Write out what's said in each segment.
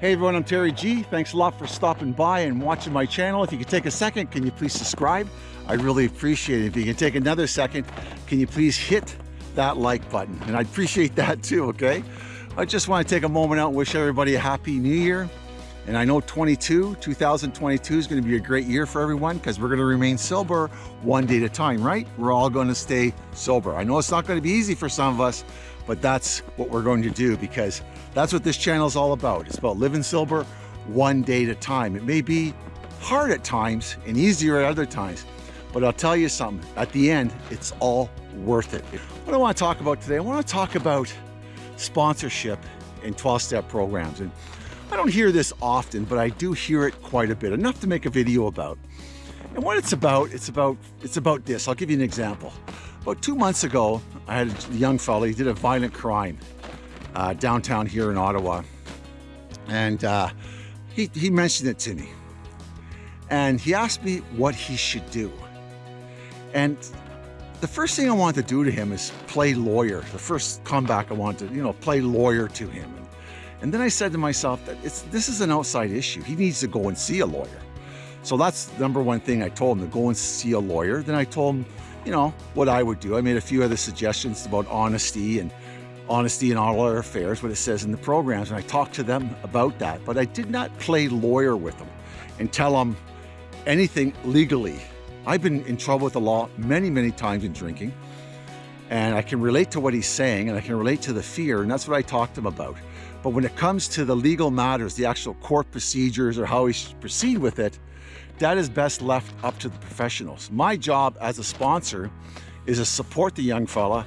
Hey everyone, I'm Terry G. Thanks a lot for stopping by and watching my channel. If you could take a second, can you please subscribe? I really appreciate it. If you can take another second, can you please hit that like button? And I appreciate that too, okay? I just want to take a moment out and wish everybody a happy new year. And I know 22, 2022 is going to be a great year for everyone because we're going to remain sober one day at a time, right? We're all going to stay sober. I know it's not going to be easy for some of us, but that's what we're going to do because that's what this channel is all about. It's about living silver one day at a time. It may be hard at times and easier at other times, but I'll tell you something, at the end, it's all worth it. What I want to talk about today, I want to talk about sponsorship in 12-step programs. And I don't hear this often, but I do hear it quite a bit, enough to make a video about. And what it's about, it's about, it's about this. I'll give you an example. About two months ago, I had a young fellow, he did a violent crime uh, downtown here in Ottawa. And uh, he, he mentioned it to me. And he asked me what he should do. And the first thing I wanted to do to him is play lawyer. The first comeback I wanted to, you know, play lawyer to him. And then I said to myself that it's this is an outside issue. He needs to go and see a lawyer. So that's number one thing I told him to go and see a lawyer. Then I told him, you know, what I would do. I made a few other suggestions about honesty and honesty in all our affairs, what it says in the programs. And I talked to them about that, but I did not play lawyer with them and tell them anything legally. I've been in trouble with the law many, many times in drinking. And I can relate to what he's saying and I can relate to the fear. And that's what I talked to him about. But when it comes to the legal matters, the actual court procedures or how we should proceed with it, that is best left up to the professionals. My job as a sponsor is to support the young fella,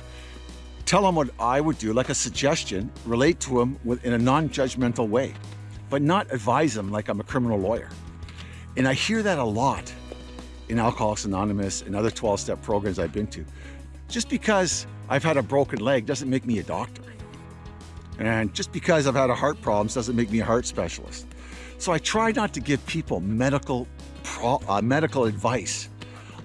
tell him what I would do, like a suggestion, relate to him in a non-judgmental way, but not advise him like I'm a criminal lawyer. And I hear that a lot in Alcoholics Anonymous and other 12-step programs I've been to. Just because I've had a broken leg doesn't make me a doctor. And just because I've had a heart problems doesn't make me a heart specialist. So I try not to give people medical uh, medical advice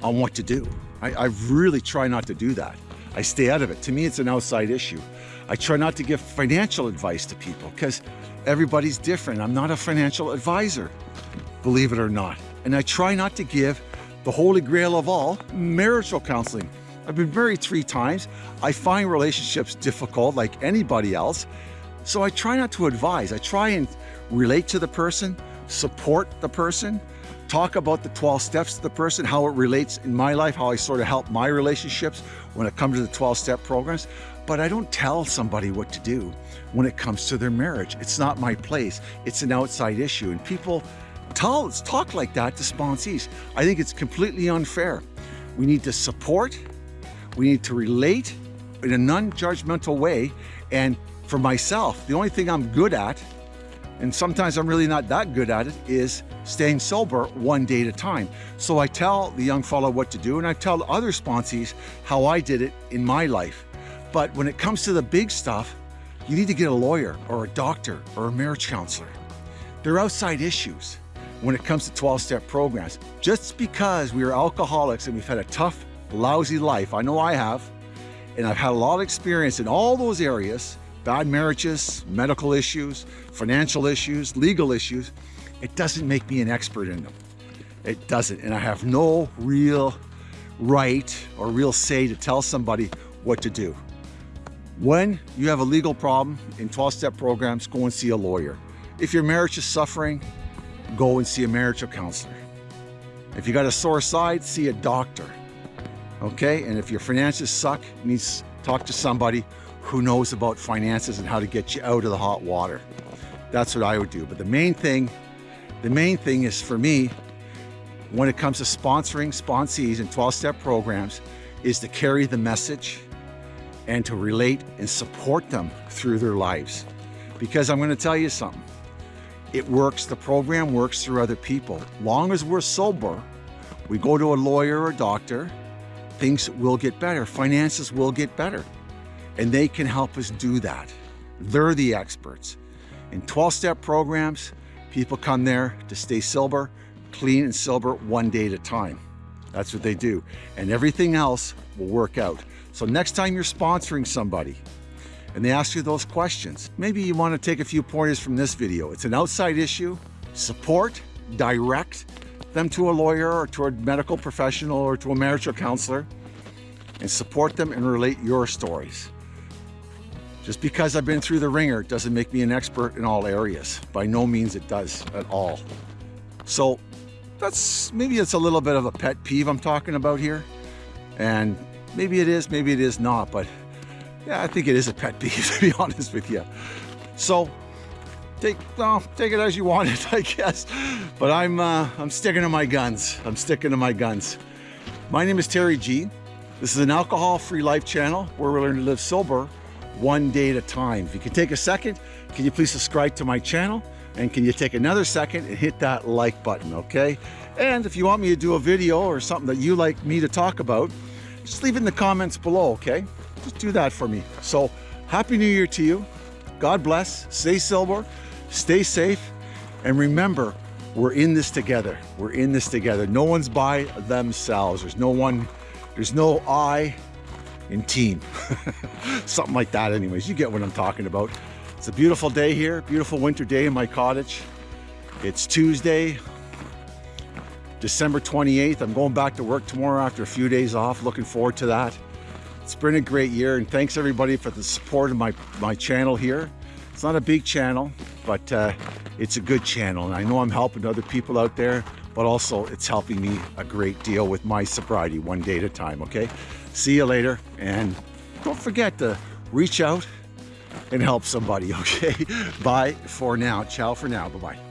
on what to do. I, I really try not to do that. I stay out of it. To me, it's an outside issue. I try not to give financial advice to people because everybody's different. I'm not a financial advisor, believe it or not. And I try not to give the holy grail of all, marital counseling. I've been married three times. I find relationships difficult like anybody else. So I try not to advise. I try and relate to the person, support the person, talk about the 12 steps to the person, how it relates in my life, how I sort of help my relationships when it comes to the 12 step programs. But I don't tell somebody what to do when it comes to their marriage. It's not my place. It's an outside issue. And people tell, talk like that to sponsees. I think it's completely unfair. We need to support we need to relate in a non-judgmental way. And for myself, the only thing I'm good at, and sometimes I'm really not that good at it, is staying sober one day at a time. So I tell the young fellow what to do and I tell other sponsees how I did it in my life. But when it comes to the big stuff, you need to get a lawyer or a doctor or a marriage counselor. They're outside issues when it comes to 12-step programs. Just because we are alcoholics and we've had a tough lousy life. I know I have. And I've had a lot of experience in all those areas, bad marriages, medical issues, financial issues, legal issues. It doesn't make me an expert in them. It doesn't. And I have no real right or real say to tell somebody what to do. When you have a legal problem in 12-step programs, go and see a lawyer. If your marriage is suffering, go and see a marital counselor. If you got a sore side, see a doctor okay? And if your finances suck, you need to talk to somebody who knows about finances and how to get you out of the hot water. That's what I would do. But the main thing, the main thing is for me, when it comes to sponsoring sponsees and 12-step programs, is to carry the message and to relate and support them through their lives. Because I'm gonna tell you something, it works, the program works through other people. Long as we're sober, we go to a lawyer or doctor, things will get better. Finances will get better. And they can help us do that. They're the experts. In 12-step programs, people come there to stay sober, clean and sober one day at a time. That's what they do. And everything else will work out. So next time you're sponsoring somebody and they ask you those questions. Maybe you want to take a few pointers from this video. It's an outside issue. Support, direct them to a lawyer or to a medical professional or to a marital counselor and support them and relate your stories. Just because I've been through the wringer doesn't make me an expert in all areas. By no means it does at all. So that's maybe it's a little bit of a pet peeve I'm talking about here. And maybe it is, maybe it is not, but yeah, I think it is a pet peeve to be honest with you. So take well, take it as you want it, I guess. But I'm uh, I'm sticking to my guns. I'm sticking to my guns. My name is Terry G. This is an alcohol-free life channel where we learn to live sober one day at a time. If you can take a second, can you please subscribe to my channel? And can you take another second and hit that like button, okay? And if you want me to do a video or something that you like me to talk about, just leave it in the comments below, okay? Just do that for me. So, Happy New Year to you. God bless. Stay silver, stay safe, and remember, we're in this together. We're in this together. No one's by themselves. There's no one, there's no I, in team. Something like that anyways. You get what I'm talking about. It's a beautiful day here, beautiful winter day in my cottage. It's Tuesday, December 28th. I'm going back to work tomorrow after a few days off. Looking forward to that. It's been a great year and thanks everybody for the support of my, my channel here. It's not a big channel, but uh, it's a good channel. And I know I'm helping other people out there, but also it's helping me a great deal with my sobriety one day at a time, okay? See you later. And don't forget to reach out and help somebody, okay? Bye for now. Ciao for now. Bye-bye.